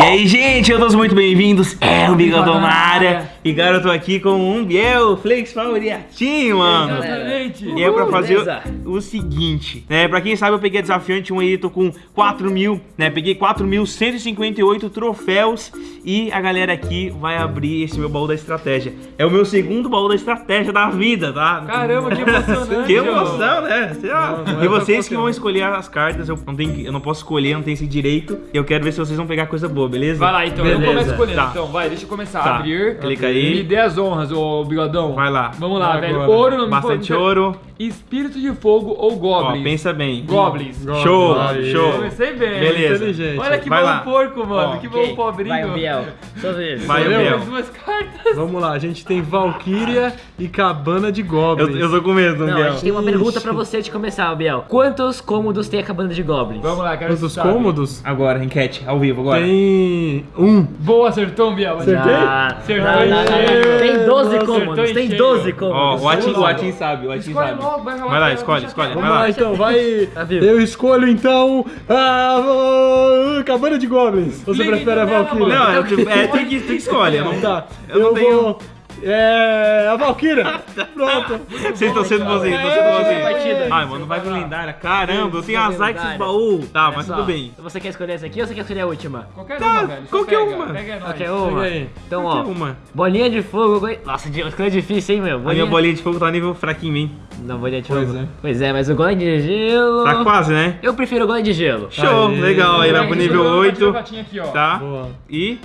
E aí, gente, todos muito bem-vindos. É o Bigodão na área. E cara, eu tô aqui com um Biel Flakes favoritinho, mano. Exatamente. E é pra fazer o, o seguinte, né? Pra quem sabe, eu peguei a desafiante 1 aí, tô com 4 mil, né? Peguei 4.158 troféus e a galera aqui vai abrir esse meu baú da estratégia. É o meu segundo baú da estratégia da vida, tá? Caramba, que emocionante. Que emoção, né? Lá. Não, não e é vocês que vão escolher as cartas, eu não, tenho, eu não posso escolher, não tenho esse direito. E eu quero ver se vocês vão pegar coisa boa, beleza? Vai lá então, Beleza. eu começo escolhendo. Tá. Então, vai, deixa eu começar Tá. a abrir. Clica aí. Me dê as honras, ô bigodão. Vai lá. Vamos lá, Vai velho. agora. Ouro, não me Bastante ouro. Espírito de fogo ou Ó, goblins? pensa bem. Goblins. Show, Aí. show. Comecei bem. Beleza. Inteligente. Olha que Vai bom lá. porco, mano. Ó, que bom Ok, pobrinho. Vai, Biel. Vez. Vai, Biel. mais duas cartas. Vamos lá, a gente tem Valkyria e Cabana de Eu, Goblins. eu tô com medo, Não, a Biel. gente tem uma pergunta pra você de começar, Biel. Quantos cômodos tem a Cabana de Goblins? Vamos lá, quero Quantos cômodos? Agora, enquete, ao vivo, agora. Tem um. Boa, acertou, Biel. Acertei? Ah, Acertou não, não, não, em não. Tem 12 cheio. cômodos, Acertou em tem cheio. 12 Ó, cômodos. o Atin, o. Atin sabe, o Atin Escolhe sabe. logo, vai lá. Vai lá, escolhe, deixa escolhe. Vai lá. lá então, vai. Eu escolho então a Cabana de Goblins. Você Liga prefere a então nela, Valkyria? Não, é, tu que, tu que escolhe. Eu não, Tá, eu eu, não tenho... vou. É. A Valkyria! Pronto! Vocês estão sendo bonzinhos, estão sendo bonzinhos. Ai, mano, vai pro lendária. Caramba, eu tenho azar com esses baús. Tá, mas tudo bem. Você quer escolher essa aqui ou você quer escolher a última? Qualquer Tá, uma, velho. qualquer pega. uma. Pega. Qualquer uma. Então, ó. uma. Bolinha de fogo. go- Nossa, escolha é difícil, hein, meu? A minha bolinha de fogo tá nível fraquinho, hein? Não, bolinha de Pois fogo. é. Pois é, mas o golem de gelo. Tá quase, né? Eu prefiro o golem de gelo. Show, Aê. legal. Aí vai pro nível joga a 8. gatinha aqui, ó. Tá? Boa. E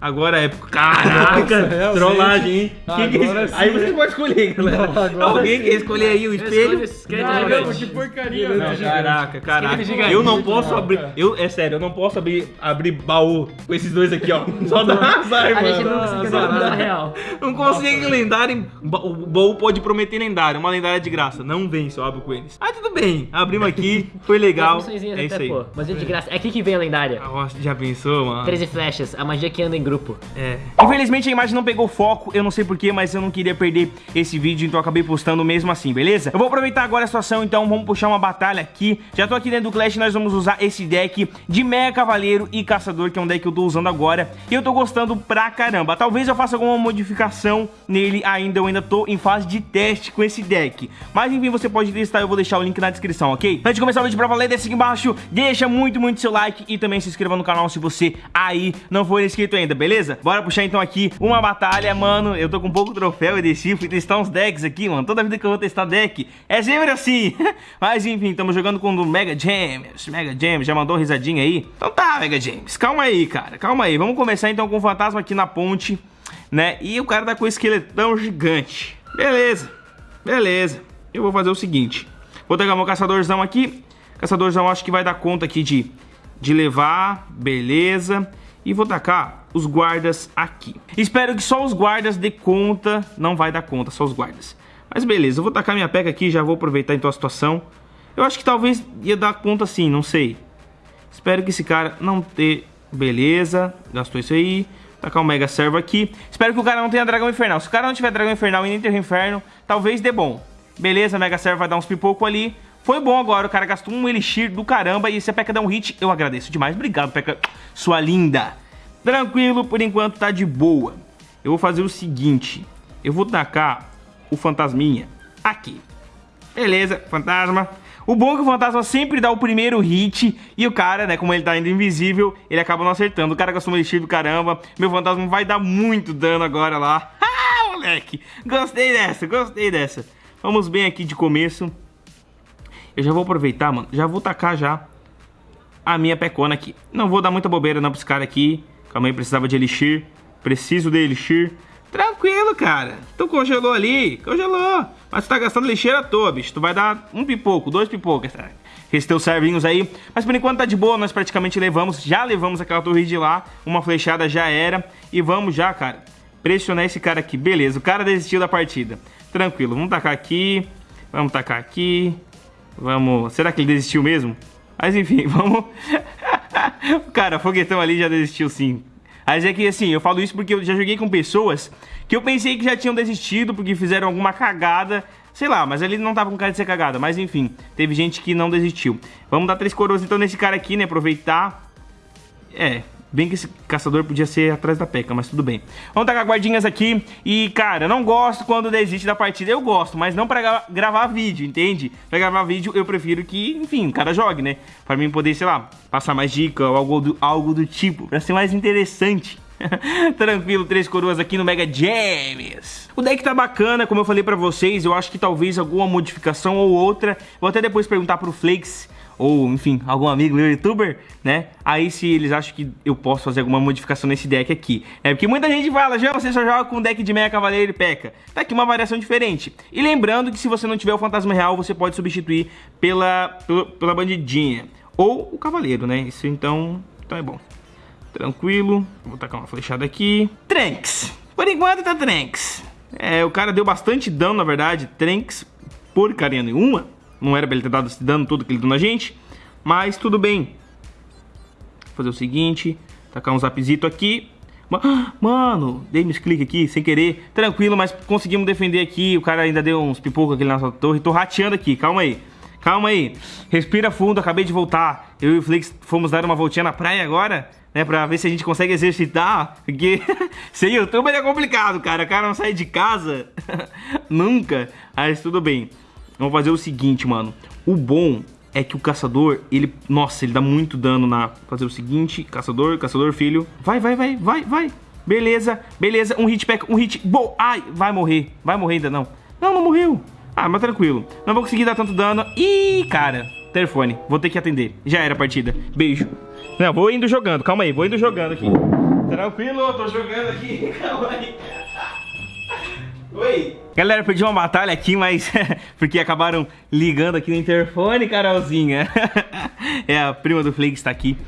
agora é. Caraca, Nossa, realmente. trollagem, hein? Que que é sim. Aí você pode escolher, galera. Não, Alguém sim. quer escolher aí o espelho? Caramba, que porcaria, Não, velho. Caraca, caraca. gigante. Eu não posso abrir. Eu, é sério, eu não posso abrir, abrir baú com esses dois aqui, ó. Só dá azar, A gente mano. não conseguiu real. Não consegue lendário. O baú pode prometer lendário, uma lendária de graça. Não vem eu abro com eles. Ah, tudo bem. Abrimos aqui, foi legal. É isso aí. Mas é de graça. É aqui que vem a lendária. Nossa, já pensou, mano? 13 flechas, a magia que anda em grupo. É. Infelizmente a imagem não pegou foco, eu não sei porquê, mas eu não queria perder esse vídeo, então acabei postando mesmo assim, beleza? Eu vou aproveitar agora a situação, então vamos puxar uma batalha aqui. Já tô aqui dentro do Clash, nós vamos usar esse deck de Mega Cavaleiro e Caçador, que é um deck que eu tô usando agora. E eu tô gostando pra caramba. Talvez eu faça alguma modificação nele ainda, eu ainda tô em fase de teste com esse deck. Mas enfim, você pode testar, eu vou deixar o link na descrição, ok? Antes de começar o vídeo pra valer, desce aqui embaixo, deixa muito, muito seu like e também se inscreva no canal se você aí não for inscrito ainda, beleza? Bora puxar então aqui uma batalha, mano. Eu tô com pouco troféu e desci, fui testar uns decks aqui, mano. Toda vida que eu vou testar deck é sempre assim. Mas enfim, estamos jogando com o Mega James. Mega James já mandou risadinha aí. Então tá, Mega James, calma aí, cara, calma aí. Vamos começar então com o fantasma aqui na ponte, né? E o cara tá com o esqueletão gigante. Beleza, beleza. Eu vou fazer o seguinte: vou pegar meu caçadorzão aqui. Caçadorzão acho que vai dar conta aqui de, de levar, beleza. E vou tacar os guardas aqui. Espero que só os guardas dê conta. Não vai dar conta, só os guardas. Mas beleza, eu vou tacar minha peca aqui, já vou aproveitar então a situação. Eu acho que talvez ia dar conta sim, não sei. Espero que esse cara não ter... Beleza, gastou isso aí. Tacar o Mega Servo aqui. Espero que o cara não tenha Dragão Infernal. Se o cara não tiver Dragão Infernal e nem ter Inferno, talvez dê bom. Beleza, Mega Servo vai dar uns pipocos ali. Foi bom agora, o cara gastou um Elixir do caramba e se a Peca der um hit, eu agradeço demais. Obrigado, Peca, sua linda. Tranquilo, por enquanto tá de boa. Eu vou fazer o seguinte. Eu vou tacar o Fantasminha aqui. Beleza, fantasma. O bom é que o fantasma sempre dá o primeiro hit e o cara, né, como ele tá indo invisível, ele acaba não acertando. O cara gastou um elixir do caramba. Meu fantasma vai dar muito dano agora lá. Ah, moleque. Gostei dessa, gostei dessa. Vamos bem aqui de começo. Eu já vou aproveitar, mano. Já vou tacar já a minha pecona aqui. Não vou dar muita bobeira não pra esse cara aqui. Calma aí, precisava de elixir. Preciso de elixir. Tranquilo, cara. Tu congelou ali, congelou. Mas tu tá gastando lixeira à toa, bicho. Tu vai dar um pipoco, dois pipocos. tá? Esses teus servinhos aí. Mas por enquanto tá de boa, nós praticamente levamos. Já levamos aquela torre de lá. Uma flechada já era. E vamos já, cara. Pressionar esse cara aqui. Beleza, o cara desistiu da partida. Tranquilo, vamos tacar aqui. Vamos tacar aqui. Vamos... Será que ele desistiu mesmo? Mas enfim, vamos... cara, foguetão ali já desistiu sim. Mas é que assim, eu falo isso porque eu já joguei com pessoas que eu pensei que já tinham desistido porque fizeram alguma cagada, sei lá, mas ele não tava com cara de ser cagada, mas enfim, teve gente que não desistiu. Vamos dar três coroas então nesse cara aqui, né, aproveitar. É, Bem que esse caçador podia ser atrás da peca, mas tudo bem. Vamos tacar guardinhas aqui. E, cara, não gosto quando desiste da partida. Eu gosto, mas não pra gra gravar vídeo, entende? Pra gravar vídeo, eu prefiro que, enfim, o cara jogue, né? Pra mim poder, sei lá, passar mais dica ou algo do, algo do tipo. Pra ser mais interessante. Tranquilo, três coroas aqui no Mega James. O deck tá bacana, como eu falei pra vocês. Eu acho que talvez alguma modificação ou outra. Vou até depois perguntar pro Flakes ou enfim, algum amigo meu youtuber, né? Aí se eles acham que eu posso fazer alguma modificação nesse deck aqui. É porque muita gente fala, já você só joga com deck de Meia Cavaleiro e P.E.K.K.A. Tá aqui uma variação diferente. E lembrando que se você não tiver o Fantasma Real, você pode substituir pela, pela, pela Bandidinha. Ou o Cavaleiro, né? Isso então, então é bom. Tranquilo. Vou tacar uma flechada aqui. Tranks. Por enquanto tá Tranks. É, o cara deu bastante dano, na verdade. Tranks, porcaria nenhuma. Não era pra ele ter dado esse dano todo que ele deu na gente. Mas tudo bem. Vou fazer o seguinte. Tacar um zapzito aqui. Mano, dei cliques aqui, sem querer. Tranquilo, mas conseguimos defender aqui. O cara ainda deu uns pipocos aqui na nossa torre. Tô rateando aqui, calma aí. Calma aí. Respira fundo, acabei de voltar. Eu e o Flix fomos dar uma voltinha na praia agora. Né, pra ver se a gente consegue exercitar, porque sem youtuber é complicado, cara, o cara não sai de casa, nunca, mas tudo bem. Vamos fazer o seguinte, mano. O bom é que o caçador, ele... Nossa, ele dá muito dano na... Fazer o seguinte, caçador, caçador, filho. Vai, vai, vai, vai, vai. Beleza, beleza. Um hit pack, um hit... Boa. Ai, vai morrer. Vai morrer ainda, não. Não, não morreu. Ah, mas tranquilo. Não vou conseguir dar tanto dano. Ih, cara. Telefone. Vou ter que atender. Já era a partida. Beijo. Não, vou indo jogando. Calma aí, vou indo jogando aqui. Tranquilo, tô jogando aqui. Calma aí. Oi. Galera, perdi uma batalha aqui, mas porque acabaram ligando aqui no interfone, Carolzinha. é a prima do Flake está aqui.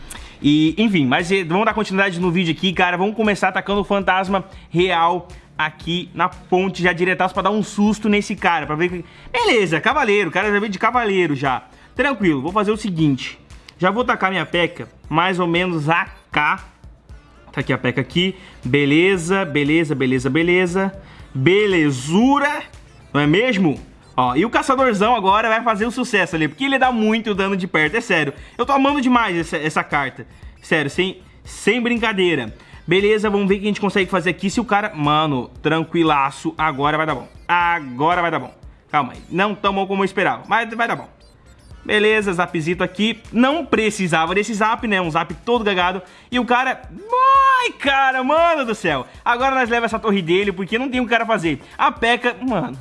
E, enfim, mas eh, vamos dar continuidade no vídeo aqui, cara. Vamos começar atacando o fantasma real aqui na ponte, já diretaço pra dar um susto nesse cara, pra ver que... Beleza, cavaleiro, o cara já veio de cavaleiro já. Tranquilo, vou fazer o seguinte. Já vou tacar minha peca mais ou menos a cá. Tá aqui a peca aqui. Beleza, beleza, beleza, beleza belezura, não é mesmo? Ó, e o caçadorzão agora vai fazer o um sucesso ali, porque ele dá muito dano de perto, é sério. Eu tô amando demais essa, essa carta, sério, sem, sem brincadeira. Beleza, vamos ver o que a gente consegue fazer aqui se o cara... Mano, tranquilaço, agora vai dar bom. Agora vai dar bom. Calma aí, não tão bom como eu esperava, mas vai dar bom. Beleza, zapzito aqui. Não precisava desse zap, né? Um zap todo gagado. E o cara... Ai, cara, mano do céu. Agora nós leva essa torre dele, porque não tem o um cara fazer. A P.E.K.K.A, mano...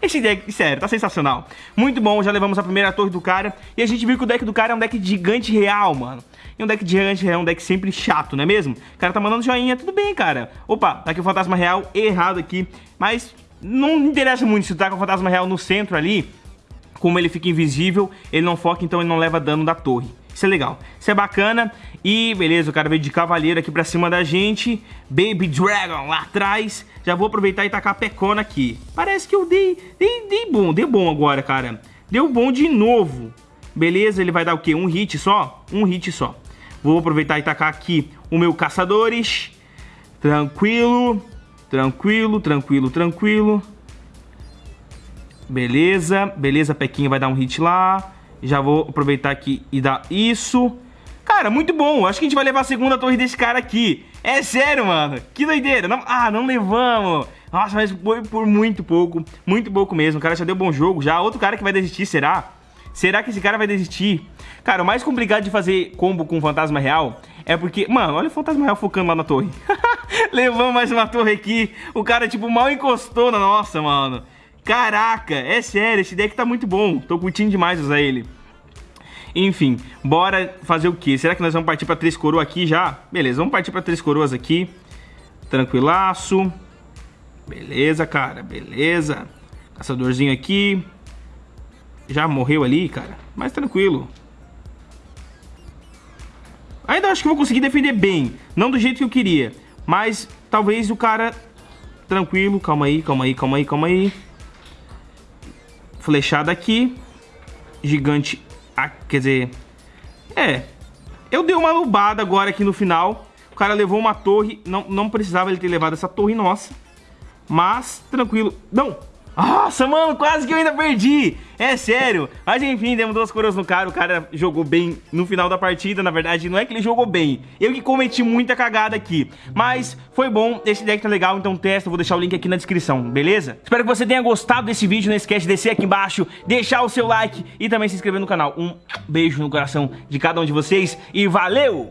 Esse deck, sério, tá sensacional. Muito bom, já levamos a primeira torre do cara. E a gente viu que o deck do cara é um deck de gigante real, mano. E um deck de gigante real é um deck sempre chato, não é mesmo? O cara tá mandando joinha, tudo bem, cara. Opa, tá aqui o fantasma real errado aqui. Mas não interessa muito se tá com o fantasma real no centro ali como ele fica invisível, ele não foca, então ele não leva dano da torre. Isso é legal, isso é bacana. E beleza, o cara veio de cavaleiro aqui pra cima da gente. Baby Dragon lá atrás. Já vou aproveitar e tacar a pecona aqui. Parece que eu dei, dei, dei bom, deu bom agora, cara. Deu bom de novo. Beleza, ele vai dar o quê? Um hit só? Um hit só. Vou aproveitar e tacar aqui o meu caçadores. Tranquilo, tranquilo, tranquilo, tranquilo. Beleza, beleza, Pequinha vai dar um hit lá. Já vou aproveitar aqui e dar isso. Cara, muito bom. Acho que a gente vai levar a segunda torre desse cara aqui. É sério, mano. Que doideira. Não... Ah, não levamos. Nossa, mas foi por muito pouco. Muito pouco mesmo. O cara já deu bom jogo. Já outro cara que vai desistir, será? Será que esse cara vai desistir? Cara, o mais complicado de fazer combo com fantasma real é porque... Mano, olha o fantasma real focando lá na torre. Levamos mais uma torre aqui. O cara, tipo, mal encostou na nossa, mano. Caraca, é sério, esse deck tá muito bom. Tô curtindo demais usar ele. Enfim, bora fazer o que? Será que nós vamos partir pra três coroas aqui já? Beleza, vamos partir pra três coroas aqui. Tranquilaço. Beleza, cara, beleza. Caçadorzinho aqui. Já morreu ali, cara. Mas tranquilo. Ainda acho que vou conseguir defender bem. Não do jeito que eu queria. Mas talvez o cara... Tranquilo, calma aí, calma aí, calma aí, calma aí flechada aqui. Gigante, quer dizer... É, eu dei uma lubada agora aqui no final. O cara levou uma torre, não, não precisava ele ter levado essa torre nossa. Mas, tranquilo. Não! Nossa, mano, quase que eu ainda perdi. É sério. Mas enfim, demos duas coroas no cara. O cara jogou bem no final da partida. Na verdade, não é que ele jogou bem. Eu que cometi muita cagada aqui. Mas foi bom. Esse deck tá legal, então testa. Vou deixar o link aqui na descrição, beleza? Espero que você tenha gostado desse vídeo. Não esquece de descer aqui embaixo, deixar o seu like e também se inscrever no canal. Um beijo no coração de cada um de vocês e valeu!